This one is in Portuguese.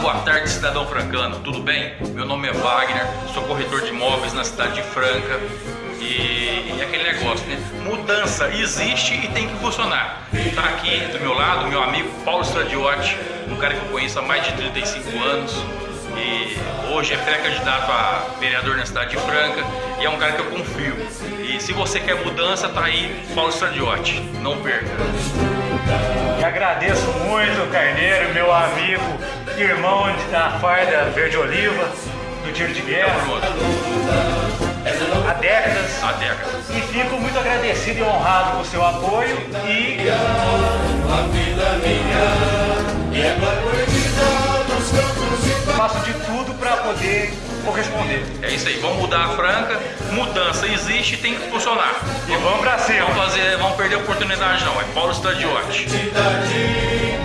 Boa tarde cidadão francano, tudo bem? Meu nome é Wagner, sou corretor de imóveis na cidade de Franca e, e aquele negócio, né? Mudança existe e tem que funcionar. Está aqui do meu lado meu amigo Paulo Stradiotti, um cara que eu conheço há mais de 35 anos e hoje é pré-candidato a vereador na cidade de Franca e é um cara que eu confio. E se você quer mudança, tá aí Paulo Stradiotti, não perca. Agradeço muito, Carneiro, meu amigo, irmão da farda verde-oliva, do tiro de guerra, há décadas. Há décadas. E fico muito agradecido e honrado com o seu apoio e faço de tudo para poder corresponder. É isso aí, vamos mudar a Franca, mudança existe e tem que funcionar. E vamos pra cima. Vamos fazer, vamos perder a oportunidade não, é Paulo Stradiotti. Cidade